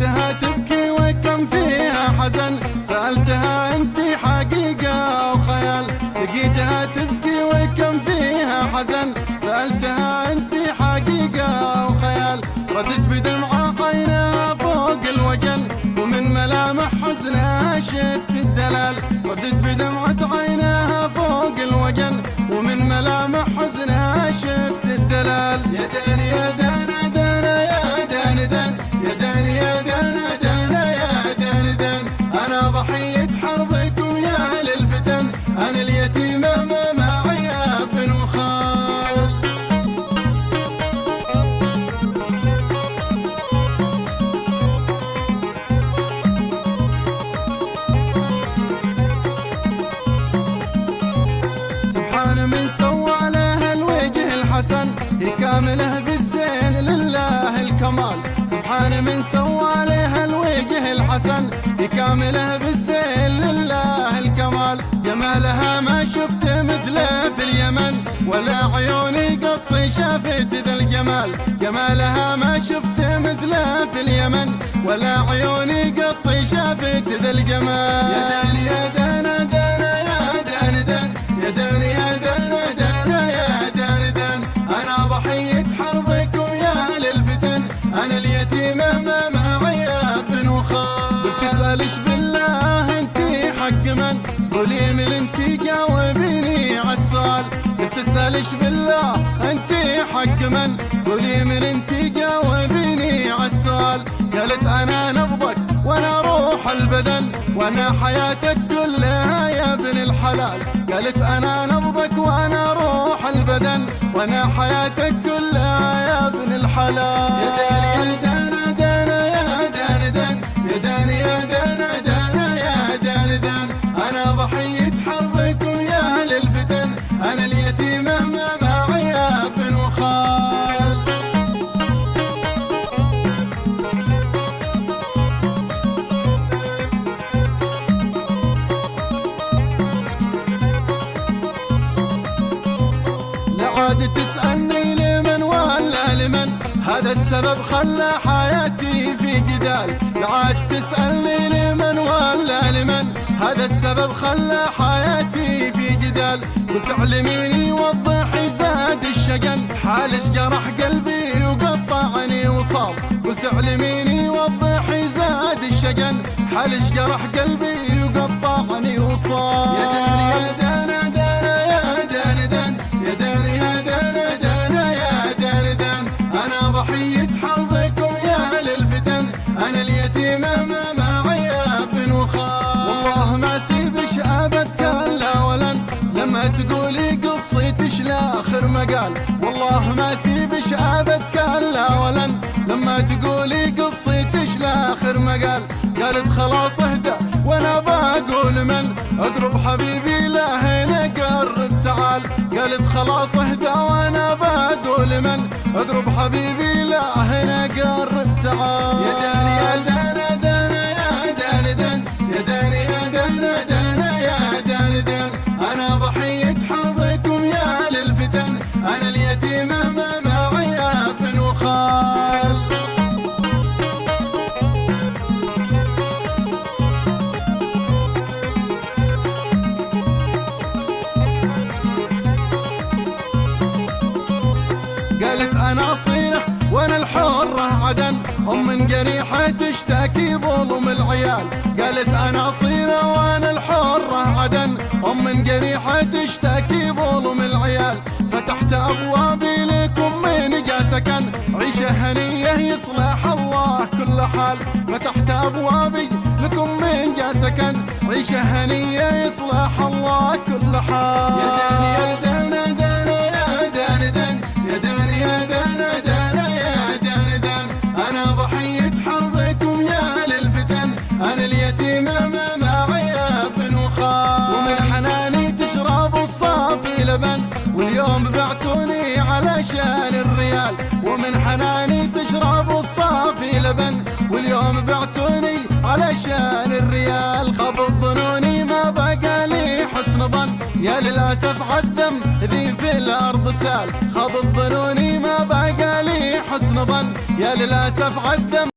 لقيتها تبكي وكم فيها حزن. سألتها أنت حقيقة أو خيال. لقيتها تبكي وكم فيها حزن. سألتها أنت حقيقة أو خيال. ردت بدمعة عينها فوق الوجل. ومن ملامح حزنها شفت الدلال. ردت بدمعة عينها فوق الوجل. ومن ملامح حزنها شفت الدلال. يا دان الوجه الحسن هي كاملة بالزين لله الكمال. سبحان من سوى له الوجه الحسن هي كاملة بالزين لله الكمال. جمالها ما شفت مثله في اليمن ولا عيوني قط شافت ذا الجمال. جمالها ما شفت مثله في اليمن ولا عيوني قط شافت ذا الجمال. يا دان يا حق من قولي من انتي جاوبيني عالسؤال بتسألش بالله انتي حق من قولي من انتي جاوبيني عالسؤال قالت أنا نبضك وأنا روح البدن وأنا حياتك كلها يا ابن الحلال. قالت أنا نبضك وأنا روح البدن وأنا حياتك كلها يا ابن الحلال. يا دان عاد تسألني لمن ولا لمن؟ هذا السبب خلى حياتي في جدال. عاد تسألني لمن ولا لمن؟ هذا السبب خلى حياتي في جدال. قلت علميني وضحي زاد الشجن. حالش جرح قلبي وقطعني وصاب. قلت علميني وضحي زاد الشجن. حالش جرح قلبي وقطعني وصاب. أنا اليتيمة ما معي اب وخال والله ما سيبش ابد كلا ولن لما تقولي قصيتش لاخر مقال والله ما سيبش ابد كلا ولن لما تقولي قصيتش لاخر مقال قالت خلاص اهدى وأنا بقول من اقرب حبيبي لا هنا قرب تعال. قالت خلاص اهدى وأنا بقول من اقرب حبيبي لا هنا قرب تعال. أنا صينة وأنا الحرة عدن. أم من قريحة تشتكي ظلم العيال. قالت أنا صينة وأنا الحرة عدن. أم من قريحة تشتكي ظلم العيال. فتحت أبوابي لكم من جا سكن عيشة هنية يصلح الله كل حال. فتحت أبوابي لكم من جا سكن عيشة هنية يصلح الله كل حال. يا دان حناني تشرب الصافي لبن واليوم بعتوني علشان الريال خبط ظنوني ما بقى لي حسن ظن. يا للأسف عالدم ذي في الأرض سال خبط ظنوني ما بقى لي حسن ظن. يا للأسف عالدم